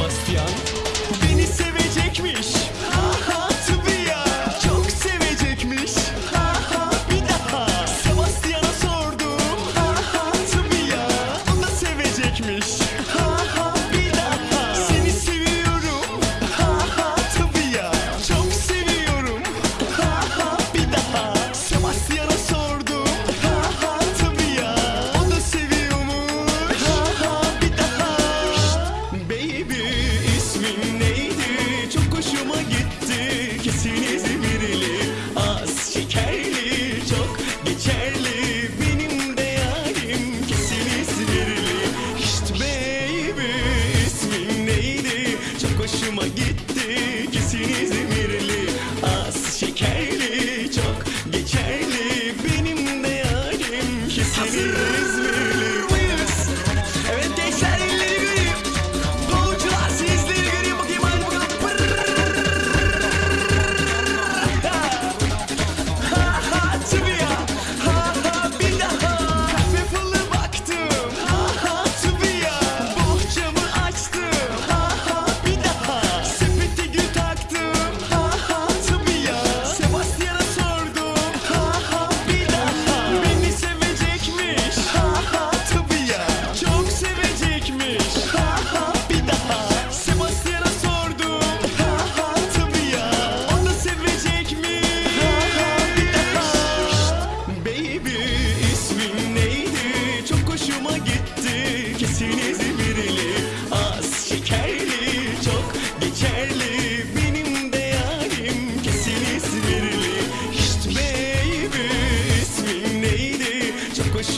Sebastian beni sevecekmiş.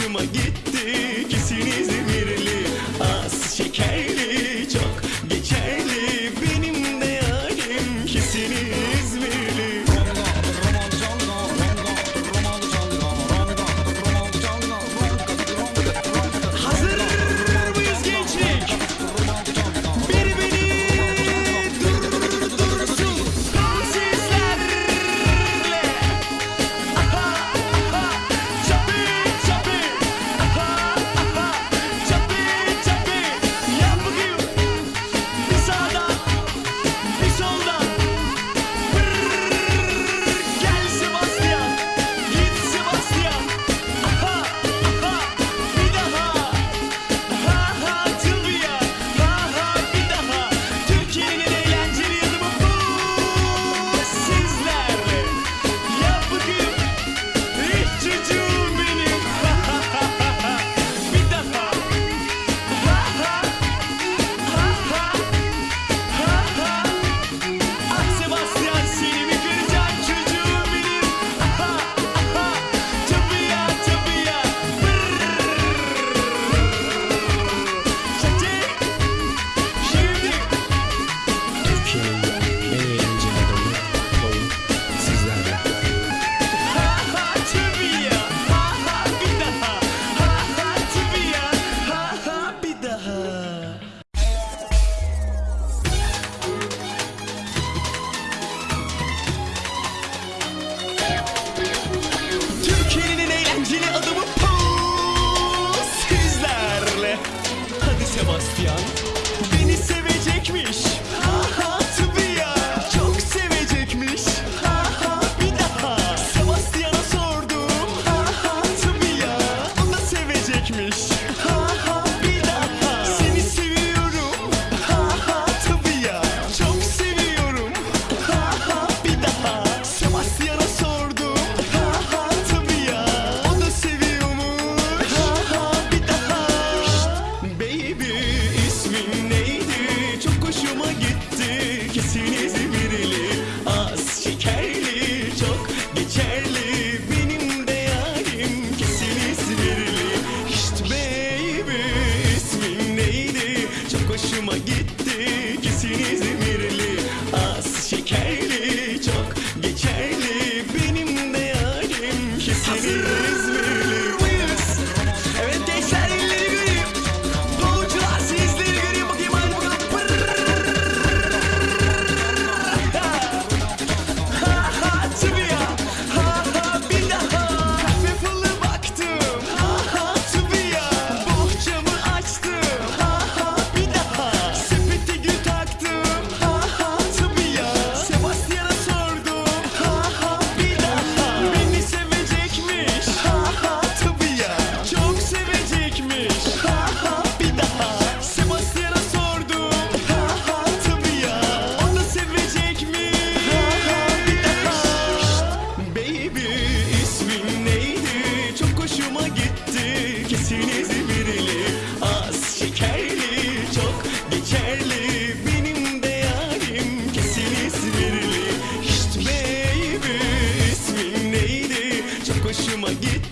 hoşuma gitti. İkisinizi Benim de yarim Kesili sinirli Şşt baby ismin neydi? Çok hoşuma gitti.